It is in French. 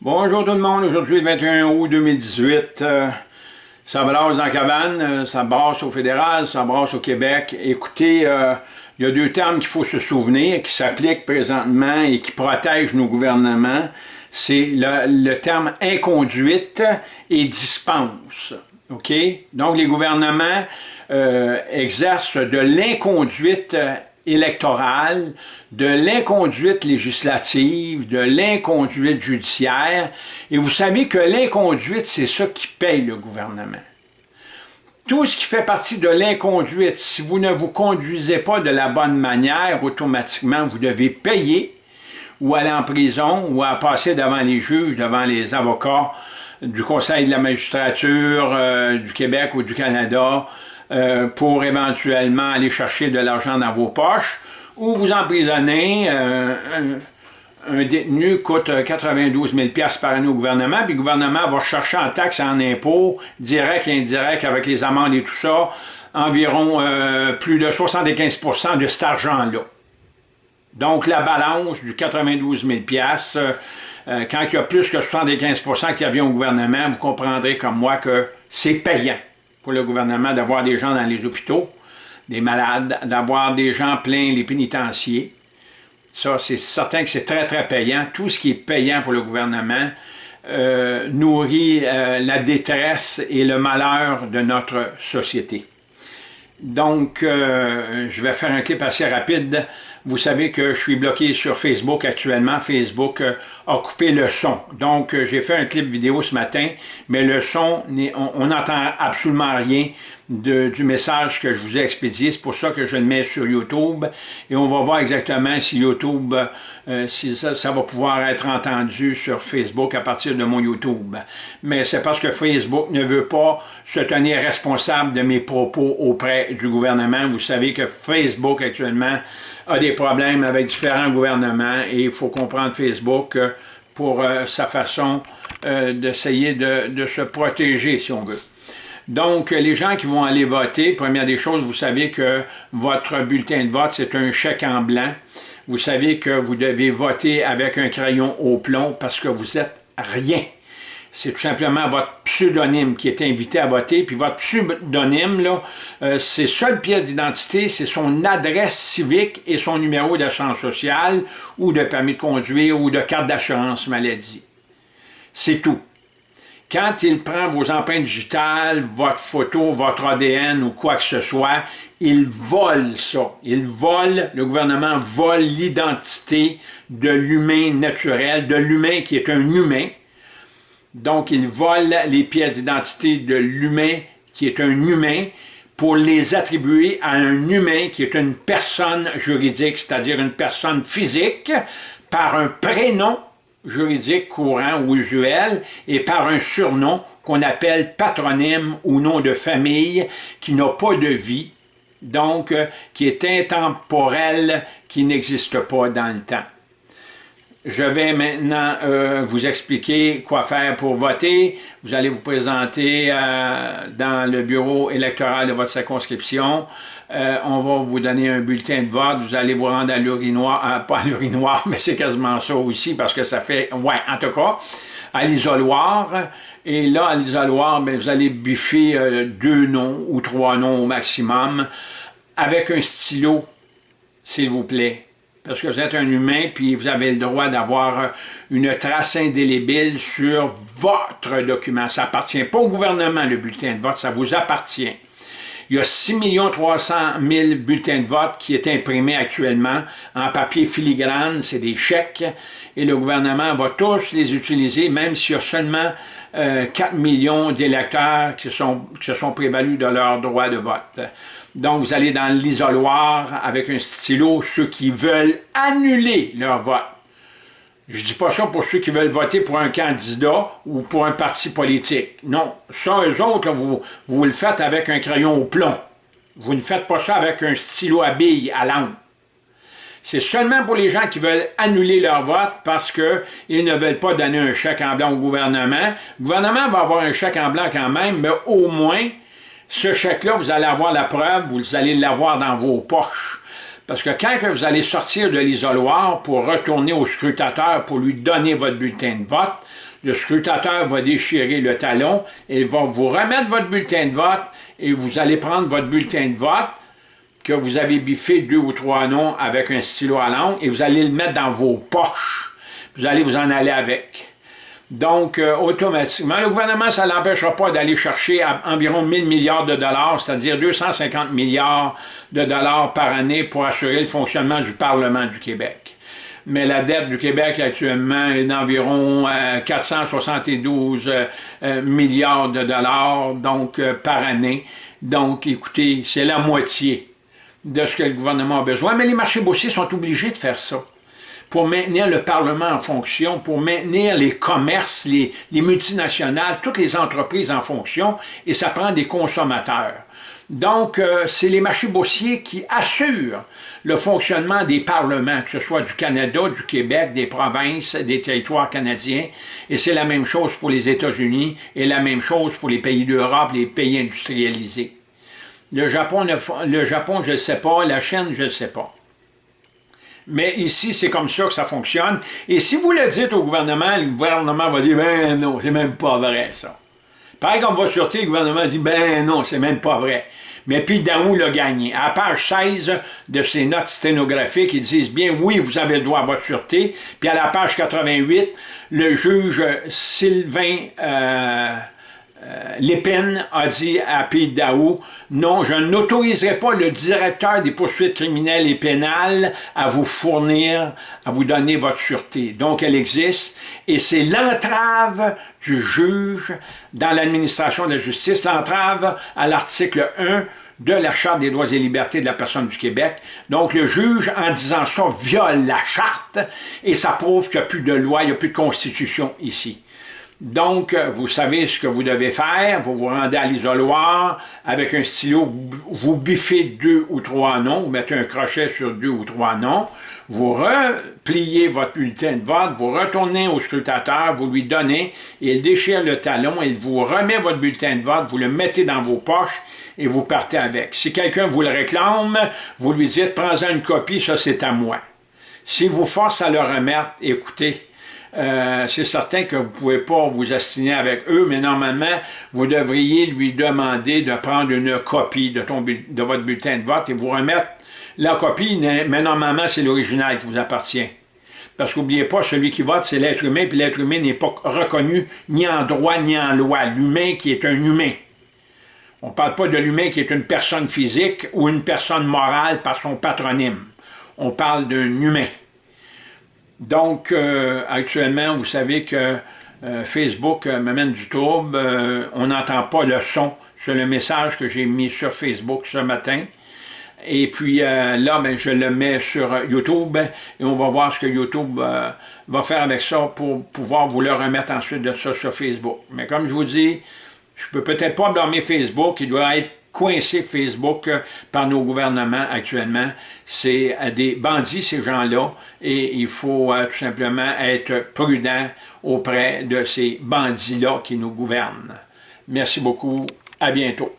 Bonjour tout le monde, aujourd'hui le 21 août 2018, euh, ça brasse dans la cabane, euh, ça brasse au fédéral, ça brasse au Québec. Écoutez, euh, il y a deux termes qu'il faut se souvenir, qui s'appliquent présentement et qui protègent nos gouvernements. C'est le, terme inconduite et dispense. OK? Donc les gouvernements exercent de l'inconduite électorale, de l'inconduite législative, de l'inconduite judiciaire. Et vous savez que l'inconduite, c'est ça qui paye le gouvernement. Tout ce qui fait partie de l'inconduite, si vous ne vous conduisez pas de la bonne manière, automatiquement, vous devez payer ou aller en prison ou à passer devant les juges, devant les avocats du Conseil de la magistrature euh, du Québec ou du Canada, euh, pour éventuellement aller chercher de l'argent dans vos poches, ou vous emprisonnez, euh, un, détenu coûte 92 000 par année au gouvernement, puis le gouvernement va chercher en taxes et en impôts, direct et indirect, avec les amendes et tout ça, environ euh, plus de 75% de cet argent-là. Donc la balance du 92 000 quand il y a plus que 75% qui vient au gouvernement, vous comprendrez comme moi que c'est payant pour le gouvernement d'avoir des gens dans les hôpitaux, des malades, d'avoir des gens pleins les pénitenciers. Ça, c'est certain que c'est très, très payant. Tout ce qui est payant pour le gouvernement euh, nourrit euh, la détresse et le malheur de notre société. Donc, euh, je vais faire un clip assez rapide vous savez que je suis bloqué sur Facebook actuellement. Facebook a coupé le son. Donc, euh, j'ai fait un clip vidéo ce matin, mais le son, on n'entend absolument rien du message que je vous ai expédié. C'est pour ça que je le mets sur YouTube. Et on va voir exactement si YouTube, euh, si ça, ça, va pouvoir être entendu sur Facebook à partir de mon YouTube. Mais c'est parce que Facebook ne veut pas se tenir responsable de mes propos auprès du gouvernement. Vous savez que Facebook actuellement a des problèmes avec différents gouvernements et il faut comprendre Facebook euh, pour euh, sa façon euh, d'essayer de, se protéger, si on veut. Donc, les gens qui vont aller voter, première des choses, vous savez que votre bulletin de vote, c'est un chèque en blanc. Vous savez que vous devez voter avec un crayon au plomb parce que vous êtes rien c'est tout simplement votre pseudonyme qui est invité à voter. Puis votre pseudonyme, là, euh, c'est seule pièce d'identité, c'est son adresse civique et son numéro d'assurance sociale ou de permis de conduire ou de carte d'assurance maladie. C'est tout. Quand il prend vos empreintes digitales, votre photo, votre ADN ou quoi que ce soit, il vole ça. Il vole, le gouvernement vole l'identité de l'humain naturel, de l'humain qui est un humain, donc, il vole les pièces d'identité de l'humain qui est un humain pour les attribuer à un humain qui est une personne juridique, c'est-à-dire une personne physique, par un prénom juridique courant ou usuel et par un surnom qu'on appelle patronyme ou nom de famille qui n'a pas de vie, donc euh, qui est intemporel, qui n'existe pas dans le temps. Je vais maintenant euh, vous expliquer quoi faire pour voter. Vous allez vous présenter euh, dans le bureau électoral de votre circonscription. Euh, on va vous donner un bulletin de vote. Vous allez vous rendre à l'urinoir, pas à l'urinoir, mais c'est quasiment ça aussi parce que ça fait, ouais, en tout cas, à l'isoloir. Et là, à l'isoloir, ben, vous allez biffer deux noms ou trois noms au maximum avec un stylo, s'il vous plaît parce que vous êtes un humain, puis vous avez le droit d'avoir une trace indélébile sur votre document. Ça appartient pas au gouvernement, le bulletin de vote, ça vous appartient. Il y a 6 300 000 bulletins de vote qui est imprimés actuellement en papier filigrane, c'est des chèques, et le gouvernement va tous les utiliser, même s'il y a seulement 4 euh, millions d'électeurs qui, se sont prévalus de leur droit de vote. Donc, vous allez dans l'isoloir avec un stylo, ceux qui veulent annuler leur vote. Je ne dis pas ça pour ceux qui veulent voter pour un candidat ou pour un parti politique. Non, ça, eux autres, vous, le faites avec un crayon au plomb. Vous ne faites pas ça avec un stylo à billes à lampe. C'est seulement pour les gens qui veulent annuler leur vote parce qu'ils ne veulent pas donner un chèque en blanc au gouvernement. Le gouvernement va avoir un chèque en blanc quand même, mais au moins, ce chèque-là, vous allez avoir la preuve, vous allez l'avoir dans vos poches. Parce que quand vous allez sortir de l'isoloir pour retourner au scrutateur pour lui donner votre bulletin de vote, le scrutateur va déchirer le talon et va vous remettre votre bulletin de vote et vous allez prendre votre bulletin de vote que vous avez biffé deux ou trois noms avec un stylo à langue et vous allez le mettre dans vos poches. Vous allez vous en aller avec. Donc, euh, automatiquement, le gouvernement, ça ne l'empêchera pas d'aller chercher environ 1000 milliards de dollars, c'est-à-dire 250 milliards de dollars par année pour assurer le fonctionnement du Parlement du Québec. Mais la dette du Québec actuellement est d'environ 472 euh, euh, milliards de dollars donc par année. Donc, écoutez, c'est la moitié de ce que le gouvernement a besoin. Mais les marchés boursiers sont obligés de faire ça pour maintenir le Parlement en fonction, pour maintenir les commerces, les, multinationales, toutes les entreprises en fonction, et ça prend des consommateurs. Donc, euh, c'est les marchés boursiers qui assurent le fonctionnement des parlements, que ce soit du Canada, du Québec, des provinces, des territoires canadiens, et c'est la même chose pour les États-Unis, et la même chose pour les pays d'Europe, les pays industrialisés. Le Japon, le Japon je ne sais pas, la Chine, je ne sais pas. Mais ici, c'est comme ça que ça fonctionne. Et si vous le dites au gouvernement, le gouvernement va dire « Ben non, c'est même pas vrai, ça. » Pareil comme va sûreté, le gouvernement dit « Ben non, c'est même pas vrai. » Mais puis Daou l'a gagné? À la page 16 de ses notes sténographiques, ils disent bien « Oui, vous avez le droit à votre sûreté. » Puis à la page 88, le juge Sylvain... Euh, Lépine a dit à Pete Daou, non, je n'autoriserai pas le directeur des poursuites criminelles et pénales à vous fournir, à vous donner votre sûreté. Donc, elle existe, et c'est l'entrave du juge dans l'administration de la justice, l'entrave à l'article 1 de la Charte des droits et libertés de la personne du Québec. Donc, le juge, en disant ça, viole la Charte, et ça prouve qu'il n'y a plus de loi, il n'y a plus de constitution ici. Donc, vous savez ce que vous devez faire, vous vous rendez à l'isoloir avec un stylo, vous biffez deux ou trois noms, vous mettez un crochet sur deux ou trois noms, vous repliez votre bulletin de vote, vous retournez au scrutateur, vous lui donnez, il déchire le talon, il vous remet votre bulletin de vote, vous le mettez dans vos poches et vous partez avec. Si quelqu'un vous le réclame, vous lui dites « prends-en une copie, ça c'est à moi ». Si vous force à le remettre, écoutez, euh, c'est certain que vous ne pouvez pas vous astiner avec eux, mais normalement, vous devriez lui demander de prendre une copie de, de votre bulletin de vote et vous remettre la copie, mais normalement, c'est l'original qui vous appartient. Parce qu'oubliez pas, celui qui vote, c'est l'être humain, puis l'être humain n'est pas reconnu ni en droit ni en loi. L'humain qui est un humain. On ne parle pas de l'humain qui est une personne physique ou une personne morale par son patronyme. On parle d'un humain. Donc, euh, actuellement, vous savez que euh, Facebook euh, m'amène du trouble. on n'entend pas le son sur le message que j'ai mis sur Facebook ce matin. Et puis là, ben, je le mets sur YouTube et on va voir ce que YouTube va faire avec ça pour pouvoir vous le remettre ensuite de ça sur Facebook. Mais comme je vous dis, je peux peut-être pas blâmer Facebook, il doit être coincé Facebook euh, par nos gouvernements actuellement. C'est euh, des bandits, ces gens-là, et il faut euh, tout simplement être prudent auprès de ces bandits-là qui nous gouvernent. Merci beaucoup. À bientôt.